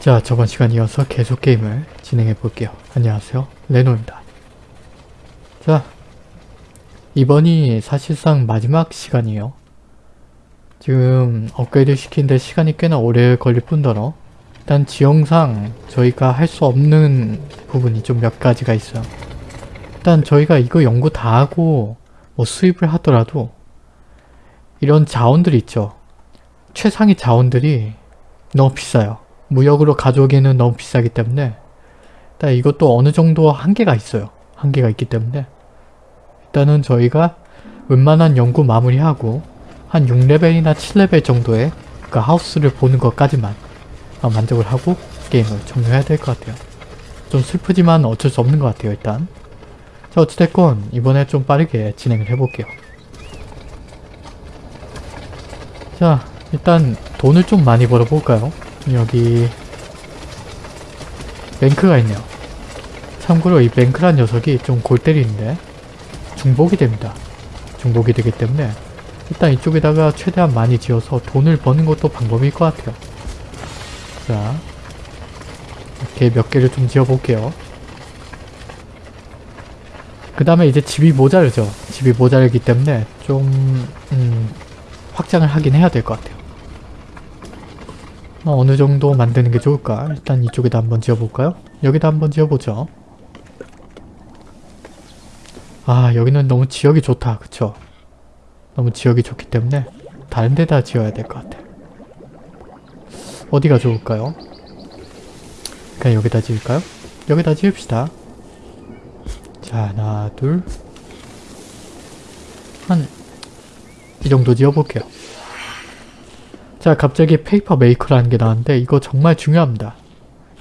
자 저번 시간 이어서 계속 게임을 진행해 볼게요. 안녕하세요 레노입니다. 자 이번이 사실상 마지막 시간이에요. 지금 업그레이드 시키는데 시간이 꽤나 오래 걸릴 뿐더러 일단 지형상 저희가 할 수 없는 부분이 좀 몇 가지가 있어요. 일단 저희가 이거 연구 다 하고 뭐 수입을 하더라도 이런 자원들 있죠. 최상위 자원들이 너무 비싸요. 무역으로 가져오기에는 너무 비싸기 때문에 일단 이것도 어느 정도 한계가 있어요. 한계가 있기 때문에 일단은 저희가 웬만한 연구 마무리하고 한 6레벨이나 7레벨 정도의 그 하우스를 보는 것까지만 만족을 하고 게임을 종료해야 될 것 같아요. 좀 슬프지만 어쩔 수 없는 것 같아요 일단. 자 어찌됐건 이번에 좀 빠르게 진행을 해볼게요. 자 일단 돈을 좀 많이 벌어볼까요? 여기 뱅크가 있네요. 참고로 이 뱅크란 녀석이 좀 골 때리는데 중복이 됩니다. 중복이 되기 때문에 일단 이쪽에다가 최대한 많이 지어서 돈을 버는 것도 방법일 것 같아요. 자 이렇게 몇 개를 좀 지어볼게요. 그 다음에 이제 집이 모자르죠. 집이 모자르기 때문에 좀 음, 확장을 하긴 해야 될 것 같아요. 어, 어느 정도 만드는 게 좋을까? 일단 이쪽에다 한번 지어볼까요? 여기다 한번 지어보죠. 아 여기는 너무 지역이 좋다. 그쵸? 너무 지역이 좋기 때문에 다른 데다 지어야 될 것 같아. 어디가 좋을까요? 그냥 여기다 지을까요? 여기다 지읍시다. 자 하나 둘 한 이 정도 지어볼게요. 자 갑자기 paper maker라는 게 나왔는데 이거 정말 중요합니다.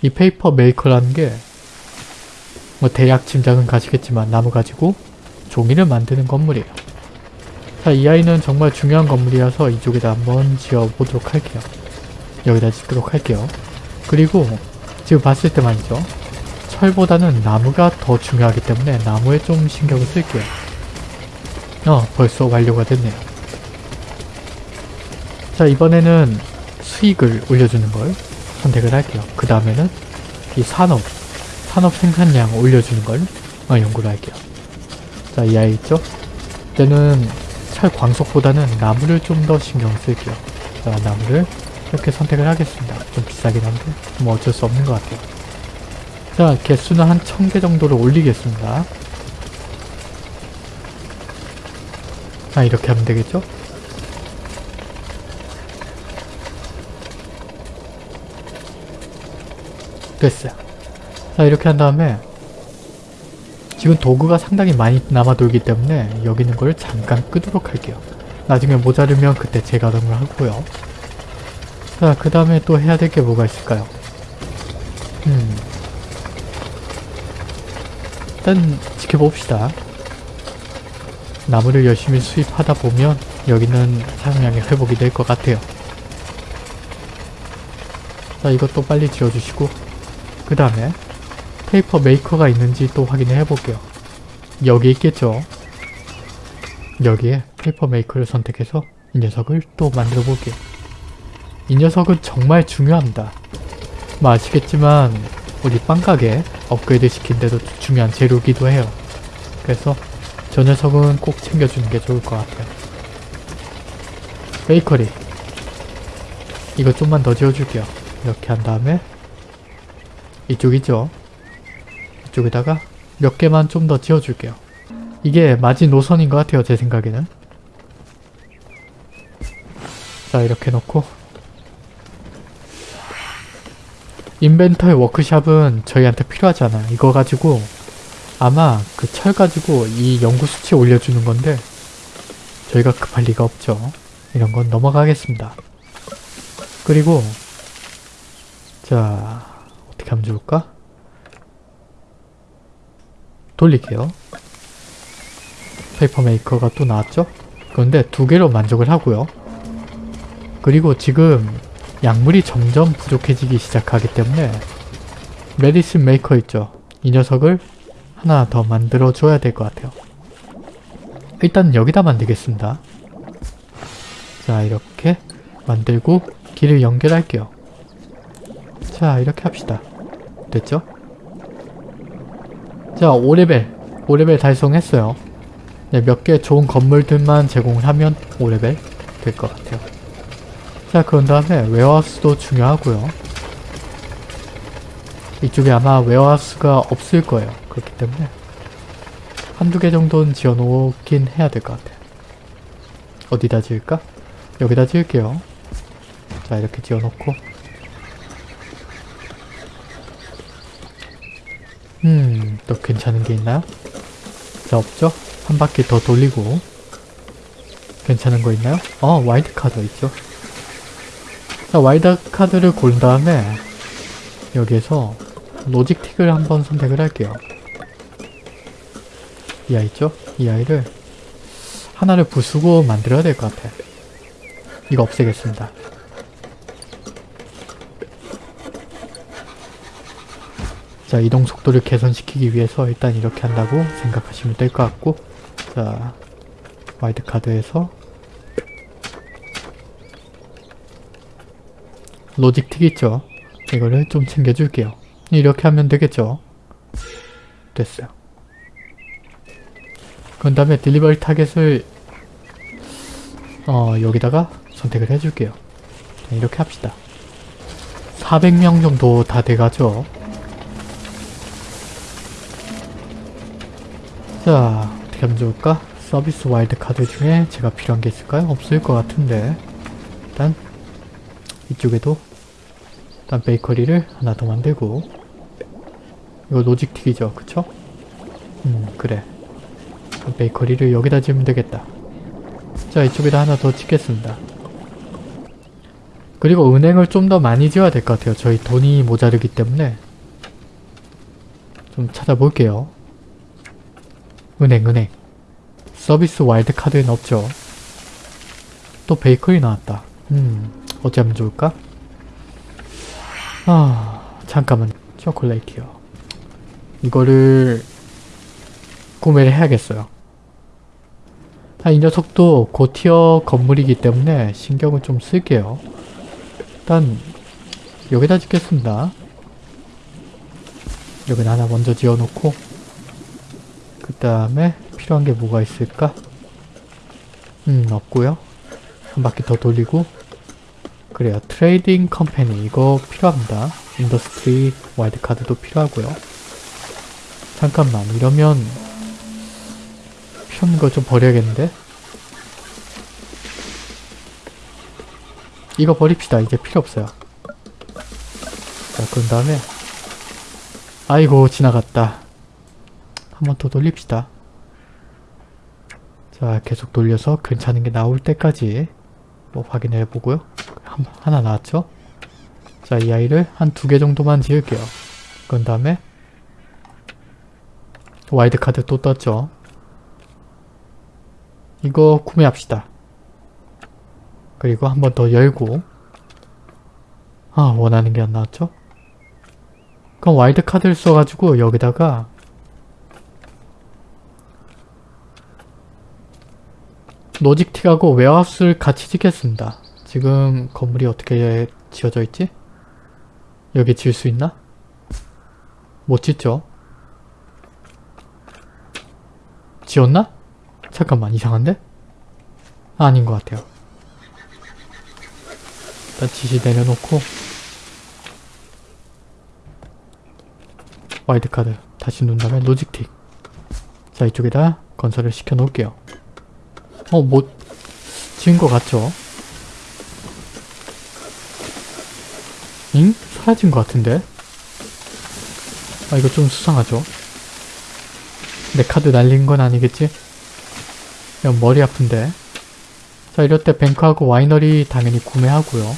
이 paper maker라는 게 뭐 대략 짐작은 가시겠지만 나무 가지고 종이를 만드는 건물이에요. 자 이 아이는 정말 중요한 건물이라서 이쪽에다 한번 지어보도록 할게요. 여기다 짓도록 할게요. 그리고 지금 봤을 때 말이죠. 철보다는 나무가 더 중요하기 때문에 나무에 좀 신경을 쓸게요. 어 벌써 완료가 됐네요. 자 이번에는 수익을 올려주는 걸 선택을 할게요. 그 다음에는 이 산업, 산업 생산량 올려주는 걸 어, 연구를 할게요. 자 이 아이 있죠? 이때는 철 광석보다는 나무를 좀 더 신경 쓸게요. 자 나무를 이렇게 선택을 하겠습니다. 좀 비싸긴 한데 뭐 어쩔 수 없는 것 같아요. 자 개수는 한 1000개 정도로 올리겠습니다. 자 이렇게 하면 되겠죠? 됐어요. 자 이렇게 한 다음에 지금 도구가 상당히 많이 남아돌기 때문에 여기 있는 걸 잠깐 끄도록 할게요. 나중에 모자르면 그때 재가동을 하고요. 자 그 다음에 또 해야 될 게 뭐가 있을까요? 음 일단 지켜봅시다. 나무를 열심히 수입하다 보면 여기는 사용량이 회복이 될 것 같아요. 자 이것도 빨리 지어주시고 그 다음에 페이퍼 메이커가 있는지 또 확인을 해볼게요. 여기 있겠죠? 여기에 paper maker를 선택해서 이 녀석을 또 만들어 볼게요. 이 녀석은 정말 중요합니다. 뭐 아시겠지만 우리 빵가게 업그레이드 시킨데도 중요한 재료기도 해요. 그래서 저 녀석은 꼭 챙겨주는 게 좋을 것 같아요. 베이커리 이거 좀만 더 지어줄게요. 이렇게 한 다음에 이쪽 이죠. 이쪽에다가 몇 개만 좀 더 지어줄게요. 이게 마지노선인 것 같아요. 제 생각에는. 자 이렇게 놓고 인벤터의 워크샵은 저희한테 필요하지 않아요. 이거 가지고 아마 그 철 가지고 이 연구 수치 올려주는 건데 저희가 급할 리가 없죠. 이런 건 넘어가겠습니다. 그리고 자 어떻게 하면 좋을까? 돌릴게요. 페이퍼 메이커가 또 나왔죠? 그런데 두 개로 만족을 하고요. 그리고 지금 약물이 점점 부족해지기 시작하기 때문에 medicine maker 있죠? 이 녀석을 하나 더 만들어 줘야 될 것 같아요. 일단 여기다 만들겠습니다. 자 이렇게 만들고 길을 연결할게요. 자 이렇게 합시다. 됐죠? 자 5레벨 5레벨 달성했어요. 네, 몇 개 좋은 건물들만 제공을 하면 5레벨 될 것 같아요. 자 그런 다음에 warehouse도 중요하고요. 이쪽에 아마 warehouse가 없을 거예요. 그렇기 때문에 한두 개 정도는 지어놓긴 해야 될 것 같아요. 어디다 지을까? 여기다 지을게요. 자 이렇게 지어놓고 음, 또 괜찮은 게 있나요? 자, 없죠? 한 바퀴 더 돌리고 괜찮은 거 있나요? 어, 와일드 카드 있죠? 자, 와일드 카드를 고른 다음에 여기에서 로직 틱을 한번 선택을 할게요. 이 아이 있죠? 이 아이를 하나를 부수고 만들어야 될 것 같아. 이거 없애겠습니다. 자 이동 속도를 개선시키기 위해서 일단 이렇게 한다고 생각하시면 될 것 같고 자 와일드 카드에서 logistic 있죠? 이거를 좀 챙겨줄게요. 이렇게 하면 되겠죠? 됐어요. 그 다음에 delivery target을 어 여기다가 선택을 해줄게요. 자, 이렇게 합시다. 400명 정도 다 돼가죠 자 어떻게 하면 좋을까? 서비스 와일드 카드 중에 제가 필요한 게 있을까요? 없을 것 같은데. 일단 이쪽에도 일단 베이커리를 하나 더 만들고. 이거 로직틱이죠 그쵸? 음 그래. 베이커리를 여기다 지으면 되겠다. 자 이쪽에다 하나 더 짓겠습니다. 그리고 은행을 좀 더 많이 지어야 될 것 같아요. 저희 돈이 모자르기 때문에. 좀 찾아볼게요 은행 은행. 서비스 와일드 카드에는 없죠. 또 베이커리 나왔다. 음 어찌하면 좋을까? 아 잠깐만 chocolate요. 이거를 구매를 해야겠어요. 아, 이 녀석도 고tier 건물이기 때문에 신경을 좀 쓸게요. 일단 여기다 짓겠습니다. 여기다 하나 먼저 지어놓고 그 다음에 필요한 게 뭐가 있을까? 음 없고요. 한 바퀴 더 돌리고. 그래요. Trading Company 이거 필요합니다. Industry 와일드카드도 필요하고요. 잠깐만. 이러면 필요한 거 좀 버려야겠는데? 이거 버립시다. 이제 필요 없어요. 자 그런 다음에. 아이고 지나갔다 한번 더 돌립시다. 자 계속 돌려서 괜찮은 게 나올 때까지 뭐 확인해 보고요. 한, 하나 나왔죠? 자 이 아이를 한 두 개 정도만 지을게요. 그런 다음에 와일드카드 또 떴죠? 이거 구매합시다. 그리고 한 번 더 열고 아 원하는 게 안 나왔죠? 그럼 와일드카드를 써가지고 여기다가 로직틱하고 웨어하우스를 같이 짓겠습니다. 지금 건물이 어떻게 지어져 있지? 여기 지을 수 있나? 못 짓죠? 지었나? 잠깐만 이상한데? 아닌 것 같아요. 일단 지시 내려놓고 와일드카드 다시 누른 다음에 logistic 자 이쪽에다 건설을 시켜 놓을게요. 어, 뭐, 지은 것 같죠? 잉? 사라진 것 같은데? 아, 이거 좀 수상하죠? 내 카드 날린 건 아니겠지? 야, 머리 아픈데? 자, 이럴 때 뱅크하고 와이너리 당연히 구매하고요.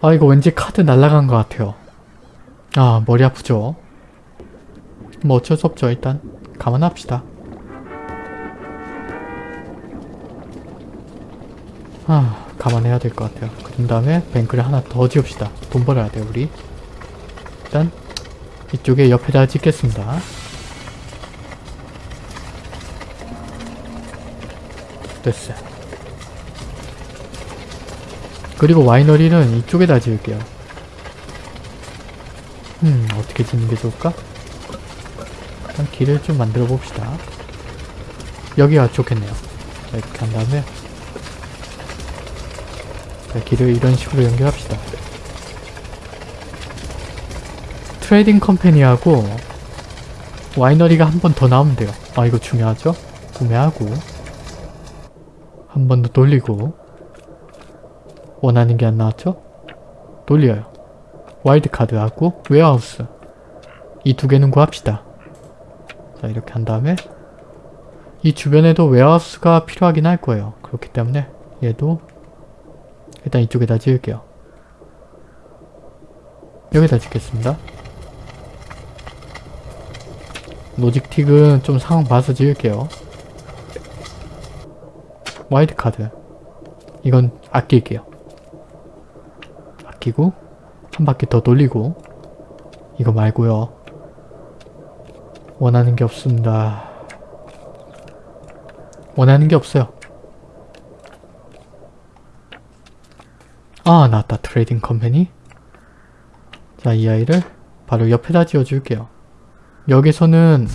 아, 이거 왠지 카드 날라간 것 같아요. 아, 머리 아프죠? 뭐 어쩔 수 없죠, 일단. 감안합시다. 아 감안해야 될 것 같아요 그런 다음에 뱅크를 하나 더 지읍시다 돈 벌어야 돼요 우리 일단 이쪽에 옆에다 짓겠습니다 됐어요 그리고 와이너리는 이쪽에다 지을게요. 음, 어떻게 짓는 게 좋을까? 일단 길을 좀 만들어 봅시다. 여기가 좋겠네요. 자, 이렇게 한 다음에 자, 길을 이런 식으로 연결합시다. Trading Company하고 와이너리가 한 번 더 나오면 돼요. 아 이거 중요하죠? 구매하고 한 번 더 돌리고 원하는 게 안 나왔죠? 돌려요. 와일드카드하고 warehouse 이 두 개는 구합시다. 자 이렇게 한 다음에 이 주변에도 warehouse가 필요하긴 할 거예요. 그렇기 때문에 얘도 일단 이쪽에다 지을게요. 여기다 짓겠습니다. 로직틱은 좀 상황 봐서 지을게요. 와일드카드 이건 아낄게요. 아끼고 한 바퀴 더 돌리고 이거 말고요. 원하는 게 없습니다. 원하는 게 없어요. 아 나왔다 Trading Company 자 이 아이를 바로 옆에다 지어줄게요. 여기서는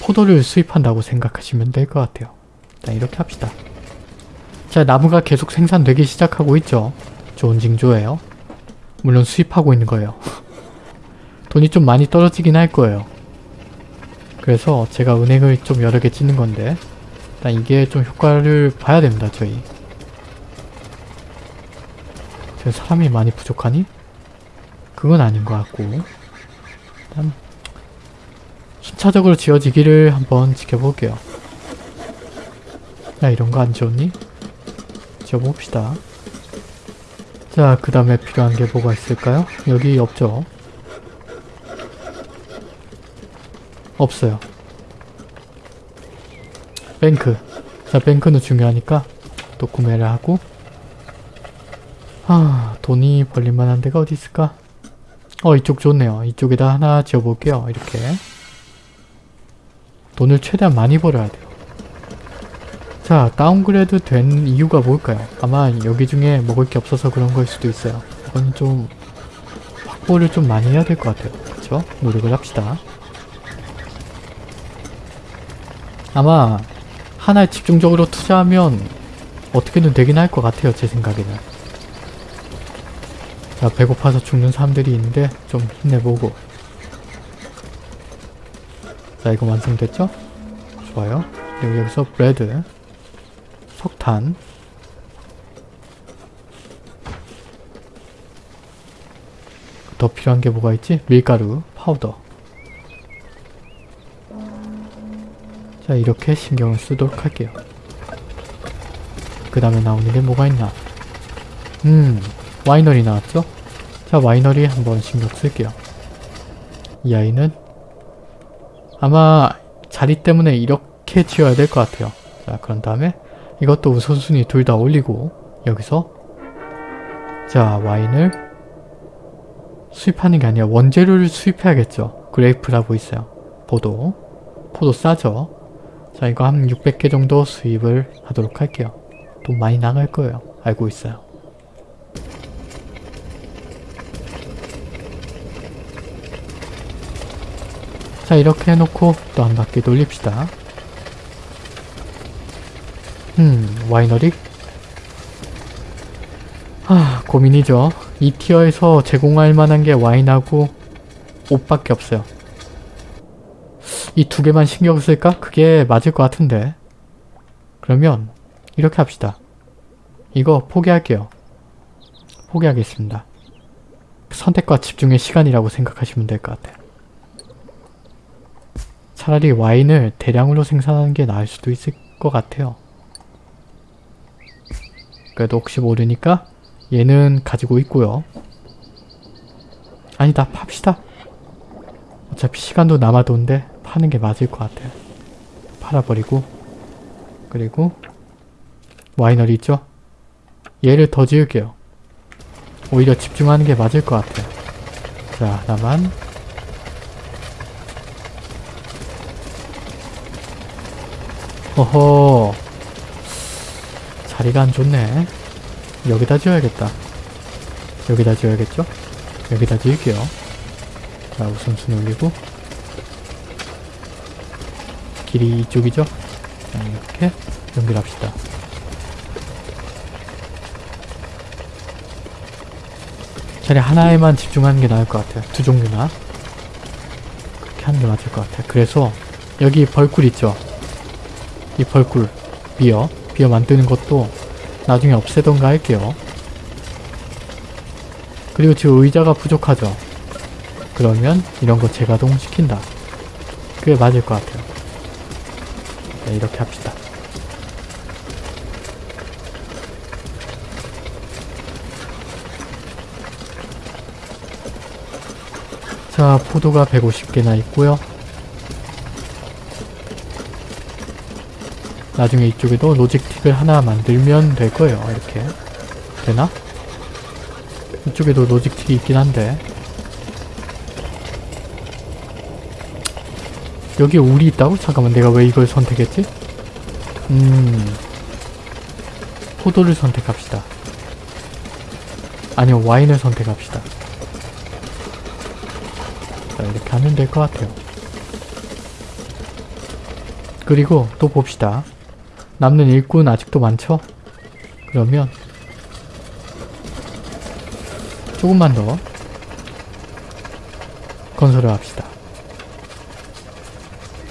포도를 수입한다고 생각하시면 될 것 같아요. 자 이렇게 합시다. 자 나무가 계속 생산되기 시작하고 있죠. 좋은 징조예요. 물론 수입하고 있는 거예요. 돈이 좀 많이 떨어지긴 할 거예요. 그래서 제가 은행을 좀 여러 개 짓는 건데 일단 이게 좀 효과를 봐야 됩니다 저희. 지금 사람이 많이 부족하니? 그건 아닌 것 같고 일단 순차적으로 지어지기를 한번 지켜볼게요. 야 이런 거 안 지웠니? 지어봅시다. 자, 그 다음에 필요한 게 뭐가 있을까요? 여기 없죠? 없어요. 뱅크. 자, 뱅크는 중요하니까 또 구매를 하고 아, 돈이 벌릴만한 데가 어디 있을까? 어, 이쪽 좋네요. 이쪽에다 하나 지어볼게요. 이렇게. 돈을 최대한 많이 벌어야 돼요. 자, 다운그레이드 된 이유가 뭘까요? 아마 여기 중에 먹을 게 없어서 그런 걸 수도 있어요. 이건 좀 확보를 좀 많이 해야 될 것 같아요. 그쵸? 노력을 합시다. 아마 하나에 집중적으로 투자하면 어떻게든 되긴 할 것 같아요. 제 생각에는. 자, 배고파서 죽는 사람들이 있는데 좀 힘내보고 자, 이거 완성됐죠? 좋아요. 그리고 여기서 bread 석탄 더 필요한 게 뭐가 있지? 밀가루, 파우더 자 이렇게 신경을 쓰도록 할게요 그 다음에 나오는 게 뭐가 있나 음 와이너리 나왔죠? 자 와이너리 한번 신경 쓸게요 이 아이는 아마 자리 때문에 이렇게 지어야 될 것 같아요 자 그런 다음에 이것도 우선순위 둘 다 올리고 여기서 자 와인을 수입하는 게 아니라 원재료를 수입해야겠죠. grape라고 있어요. 포도. 포도 싸죠. 자 이거 한 600개 정도 수입을 하도록 할게요. 돈 많이 나갈 거예요. 알고 있어요. 자 이렇게 해놓고 또 한 바퀴 돌립시다. 음, 와이너리? 하, 고민이죠. 이 티어에서 제공할 만한 게 와인하고 옷밖에 없어요. 이 두 개만 신경 쓸까? 그게 맞을 것 같은데. 그러면 이렇게 합시다. 이거 포기할게요. 포기하겠습니다. 선택과 집중의 시간이라고 생각하시면 될 것 같아요. 차라리 와인을 대량으로 생산하는 게 나을 수도 있을 것 같아요. 그래도 혹시 모르니까 얘는 가지고 있고요. 아니다 팝시다. 어차피 시간도 남아도는데 파는 게 맞을 것 같아요. 팔아버리고 그리고 와이너리 있죠? 얘를 더 지을게요. 오히려 집중하는 게 맞을 것 같아요. 자 하나만 허허 자리가 안 좋네. 여기다 지어야겠다. 여기다 지어야겠죠? 여기다 지을게요. 자, 우선 순 올리고 길이 이쪽이죠? 자, 이렇게 연결합시다. 차라리 하나에만 집중하는 게 나을 것 같아요. 두 종류나. 그렇게 하는 게 맞을 것 같아요. 그래서 여기 벌꿀 있죠? 이 벌꿀, 비어, 비어 만드는 것도 나중에 없애던가 할게요. 그리고 지금 의자가 부족하죠? 그러면 이런 거 재가동 시킨다. 그게 맞을 것 같아요. 네, 이렇게 합시다. 자, 포도가 150개나 있고요. 나중에 이쪽에도 로직틱을 하나 만들면 될 거예요. 이렇게. 되나? 이쪽에도 로직틱이 있긴 한데 여기 울이 있다고? 잠깐만 내가 왜 이걸 선택했지? 음... 포도를 선택합시다. 아니요 와인을 선택합시다. 자 이렇게 하면 될 것 같아요. 그리고 또 봅시다. 남는 일꾼 아직도 많죠? 그러면 조금만 더 건설을 합시다.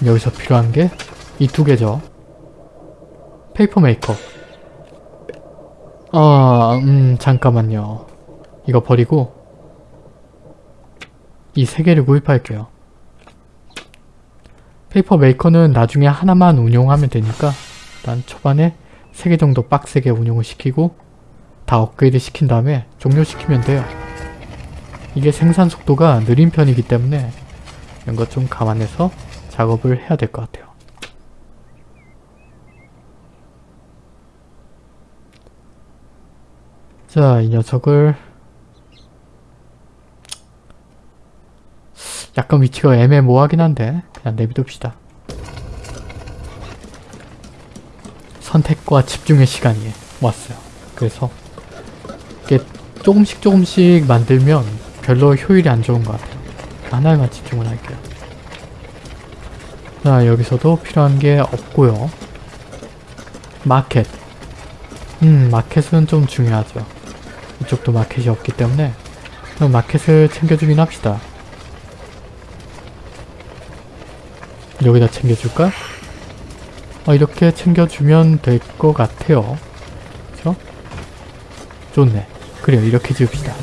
여기서 필요한 게 이 두 개죠. paper maker. 아, 음, 잠깐만요. 이거 버리고 이 세 개를 구입할게요. paper maker는 나중에 하나만 운용하면 되니까 일단 초반에 세개 정도 빡세게 운용을 시키고 다 업그레이드 시킨 다음에 종료시키면 돼요. 이게 생산 속도가 느린 편이기 때문에 이런 것 좀 감안해서 작업을 해야 될 것 같아요. 자, 이 녀석을 약간 위치가 애매모호하긴 한데 그냥 내비둡시다. 선택과 집중의 시간이 왔어요. 그래서 이게 조금씩 조금씩 만들면 별로 효율이 안 좋은 것 같아요. 하나에만 집중을 할게요. 자 여기서도 필요한 게 없고요. 마켓 음 마켓은 좀 중요하죠. 이쪽도 마켓이 없기 때문에 그럼 마켓을 챙겨주긴 합시다. 여기다 챙겨줄까? 어, 이렇게 챙겨주면 될 것 같아요. 그쵸? 좋네. 그래요. 이렇게 지읍시다.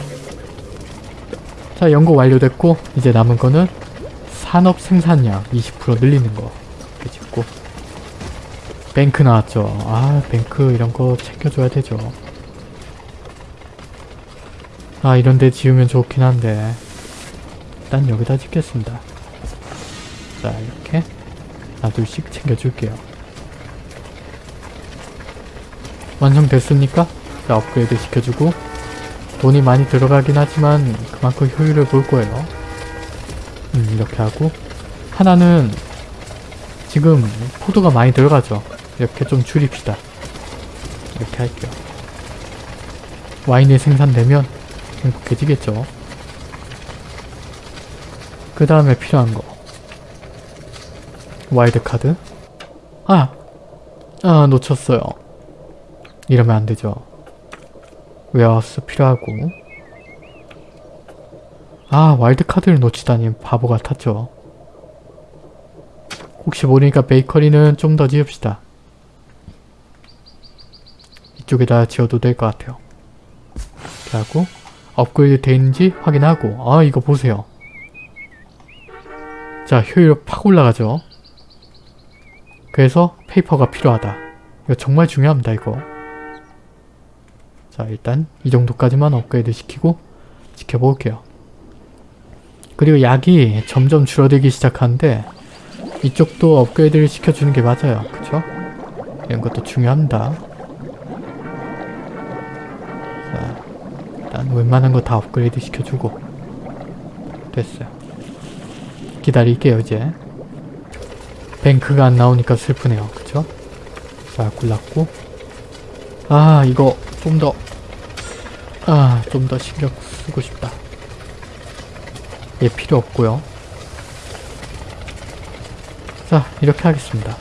자, 연구 완료됐고 이제 남은 거는 산업 생산량 20% 늘리는 거 이렇게 짓고 뱅크 나왔죠. 아, 뱅크 이런 거 챙겨줘야 되죠. 아, 이런 데 지으면 좋긴 한데 일단 여기다 짓겠습니다. 자, 이렇게 하나 둘씩 챙겨줄게요. 완성됐습니까? 자, 업그레이드 시켜주고 돈이 많이 들어가긴 하지만 그만큼 효율을 볼 거예요. 음, 이렇게 하고 하나는 지금 포도가 많이 들어가죠. 이렇게 좀 줄입시다. 이렇게 할게요. 와인이 생산되면 행복해지겠죠. 그 다음에 필요한 거 와일드 카드 아! 아 놓쳤어요. 이러면 안 되죠. warehouse 필요하고 아 와일드카드를 놓치다니 바보 같았죠. 혹시 모르니까 베이커리는 좀 더 지읍시다. 이쪽에다 지어도 될 것 같아요. 이렇게 하고 업그레이드 되는지 확인하고 아 이거 보세요. 자 효율 팍 올라가죠. 그래서 paper가 필요하다. 이거 정말 중요합니다 이거. 자 일단 이 정도까지만 업그레이드 시키고 지켜볼게요. 그리고 약이 점점 줄어들기 시작하는데 이쪽도 업그레이드를 시켜주는 게 맞아요. 그쵸? 이런 것도 중요합니다. 자 일단 웬만한 거 다 업그레이드 시켜주고 됐어요. 기다릴게요 이제. 뱅크가 안 나오니까 슬프네요. 그쵸? 자 골랐고 아 이거 좀 더 아, 좀더 신경 쓰고 싶다. 얘 필요 없고요. 자, 이렇게 하겠습니다.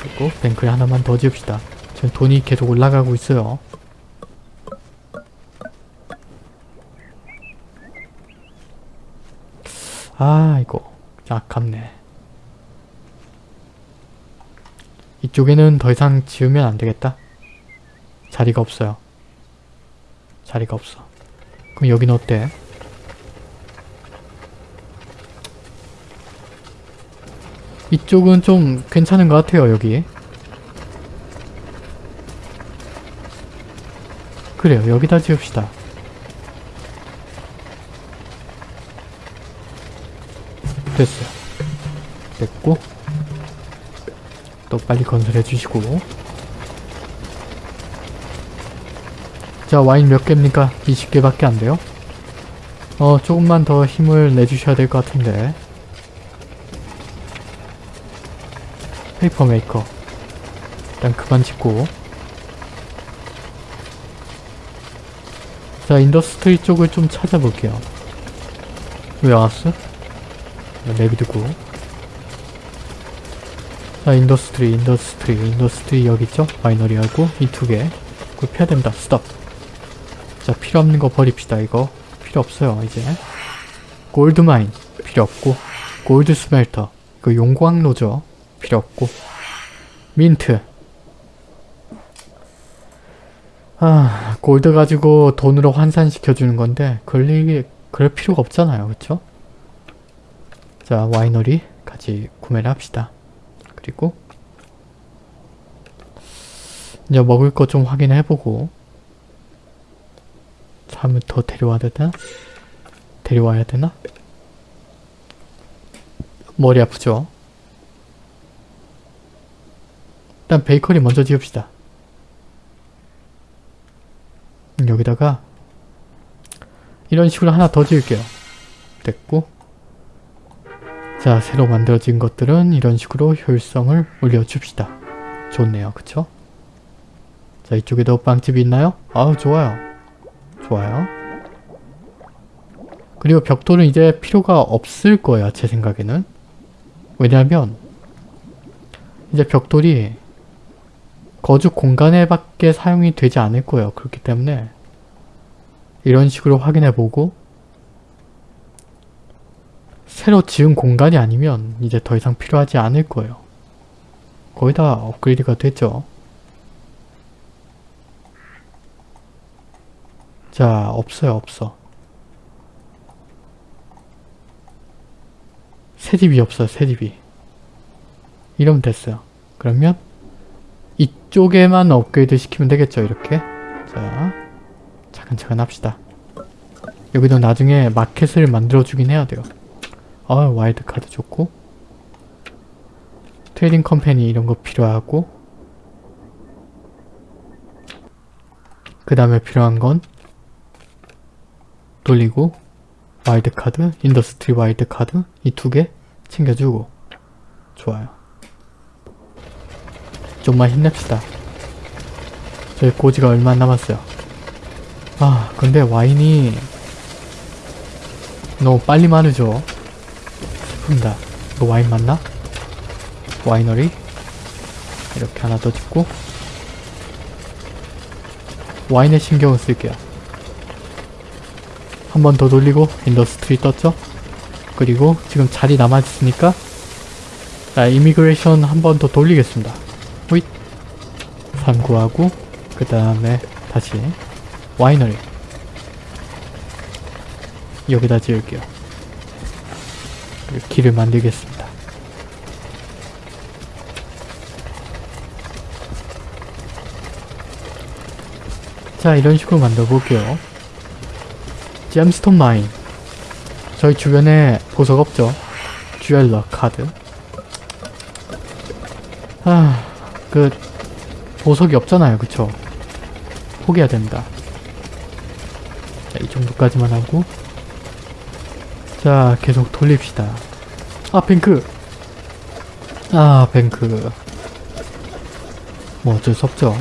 그리고 뱅크에 하나만 더 지읍시다. 지금 돈이 계속 올라가고 있어요. 아, 이거 아깝네. 이쪽에는 더 이상 지으면 안 되겠다. 자리가 없어요. 자리가 없어. 그럼 여긴 어때? 이쪽은 좀 괜찮은 것 같아요, 여기. 그래요, 여기다 지읍시다. 됐어요. 됐고 또 빨리 건설해 주시고 자 와인 몇 개입니까? 20개밖에 안 돼요? 어 조금만 더 힘을 내주셔야 될 것 같은데. paper maker. 일단 그만 짓고. 자 industry 쪽을 좀 찾아볼게요. warehouse 내비두고. 자 industry industry industry 여기 있죠? winery하고 이 두 개. 그거 펴야 됩니다. 스톱 자 필요 없는 거 버립시다 이거. 필요 없어요 이제. gold mine 필요 없고. gold smelter 그 용광로죠. 필요 없고. 민트. 아 골드 가지고 돈으로 환산시켜주는 건데 일, 그럴 필요가 없잖아요 그쵸? 자 와이너리 같이 구매를 합시다. 그리고 이제 먹을 거 좀 확인해보고 사람을 더 데려와야 되나? 데려와야 되나? 머리 아프죠? 일단 베이커리 먼저 지읍시다. 여기다가 이런 식으로 하나 더 지을게요. 됐고 자 새로 만들어진 것들은 이런 식으로 효율성을 올려줍시다. 좋네요. 그쵸? 자 이쪽에도 빵집이 있나요? 아우 좋아요. 좋아요. 그리고 벽돌은 이제 필요가 없을 거예요. 제 생각에는. 왜냐하면 이제 벽돌이 거주 공간에 밖에 사용이 되지 않을 거예요. 그렇기 때문에 이런 식으로 확인해보고 새로 지은 공간이 아니면 이제 더 이상 필요하지 않을 거예요. 거의 다 업그레이드가 됐죠. 자, 없어요, 없어. 새집이 없어요, 새집이. 이러면 됐어요. 그러면 이쪽에만 업그레이드 시키면 되겠죠, 이렇게. 자, 차근차근 합시다. 여기도 나중에 마켓을 만들어주긴 해야 돼요. 아, 와일드 카드 좋고. trading company 이런 거 필요하고. 그 다음에 필요한 건 돌리고 와일드 카드, industry 와일드 카드 이 두 개 챙겨주고 좋아요. 좀만 힘냅시다. 저희 고지가 얼마 안 남았어요. 아 근데 와인이 너무 빨리 마르죠. 슬픕니다. 이거 와인 맞나? 와이너리 이렇게 하나 더 짓고 와인에 신경을 쓸게요. 한 번 더 돌리고 industry 떴죠? 그리고 지금 자리 남아있으니까 자 immigration 한 번 더 돌리겠습니다. 호잇 삼구하고 그 다음에 다시 와이너리 여기다 지을게요. 길을 만들겠습니다. 자 이런 식으로 만들어 볼게요. gemstone mine 저희 주변에 보석 없죠? 듀얼러 카드. 아... 그... 보석이 없잖아요 그쵸? 포기해야 됩니다. 자, 이 정도까지만 하고. 자 계속 돌립시다. 아 뱅크! 아 뱅크. 뭐 어쩔 수 없죠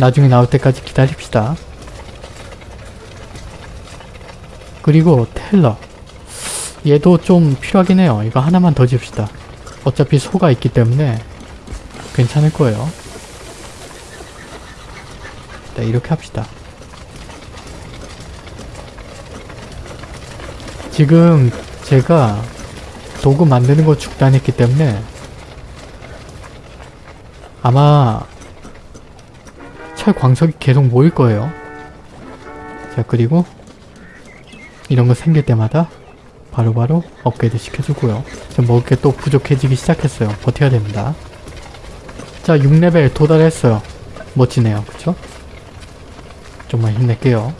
나중에 나올 때까지 기다립시다. 그리고 텔러. 얘도 좀 필요하긴 해요. 이거 하나만 더 지읍시다. 어차피 소가 있기 때문에 괜찮을 거예요. 네, 이렇게 합시다. 지금 제가 도구 만드는 거 중단했기 때문에 아마 철 광석이 계속 모일 거예요. 자 그리고 이런 거 생길 때마다 바로 바로 업그레이드 시켜주고요. 지금 먹을 게 또 부족해지기 시작했어요. 버텨야 됩니다. 자 6레벨 도달했어요. 멋지네요. 그쵸? 좀만 힘낼게요.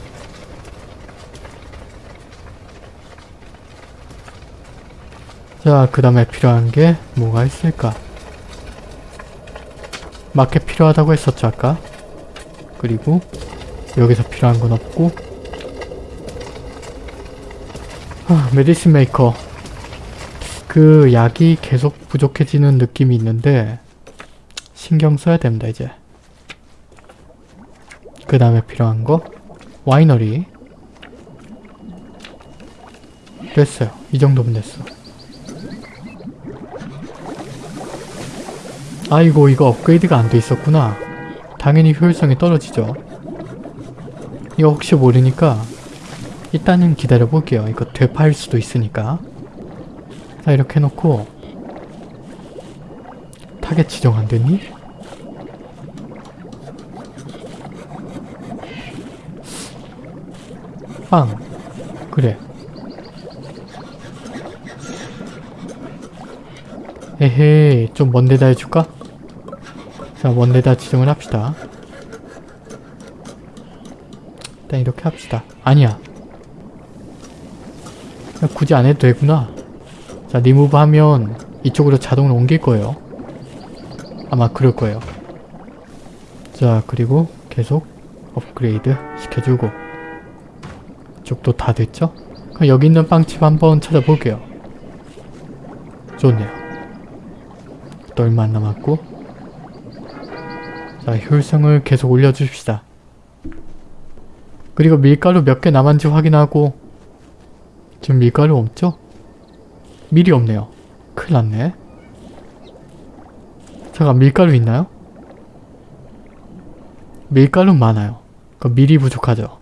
자, 그 다음에 필요한 게 뭐가 있을까? 마켓 필요하다고 했었죠, 아까? 그리고 여기서 필요한 건 없고 아, medicine maker 그 약이 계속 부족해지는 느낌이 있는데 신경 써야 됩니다, 이제 그 다음에 필요한 거 와이너리 됐어요. 이 정도면 됐어. 아이고 이거 업그레이드가 안 돼 있었구나. 당연히 효율성이 떨어지죠. 이거 혹시 모르니까 일단은 기다려 볼게요. 이거 되파일 수도 있으니까. 자 이렇게 해놓고 타겟 지정 안 됐니? 빵 그래 에헤이 좀 먼데다 해줄까? 자 먼데다 지정을 합시다. 일단 이렇게 합시다. 아니야. 굳이 안 해도 되구나. 자 리무브 하면 이쪽으로 자동으로 옮길 거예요. 아마 그럴 거예요. 자 그리고 계속 업그레이드 시켜주고. 이쪽도 다 됐죠? 그럼 여기 있는 빵집 한번 찾아볼게요. 좋네요. 또 얼마 안 남았고 자 효율성을 계속 올려줍시다. 그리고 밀가루 몇 개 남았는지 확인하고 지금 밀가루 없죠? 밀이 없네요. 큰일 났네. 잠깐 밀가루 있나요? 밀가루 많아요. 그 밀이 부족하죠.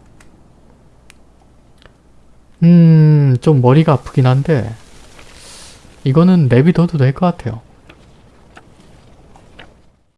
음... 좀 머리가 아프긴 한데 이거는 내비둬도 될 것 같아요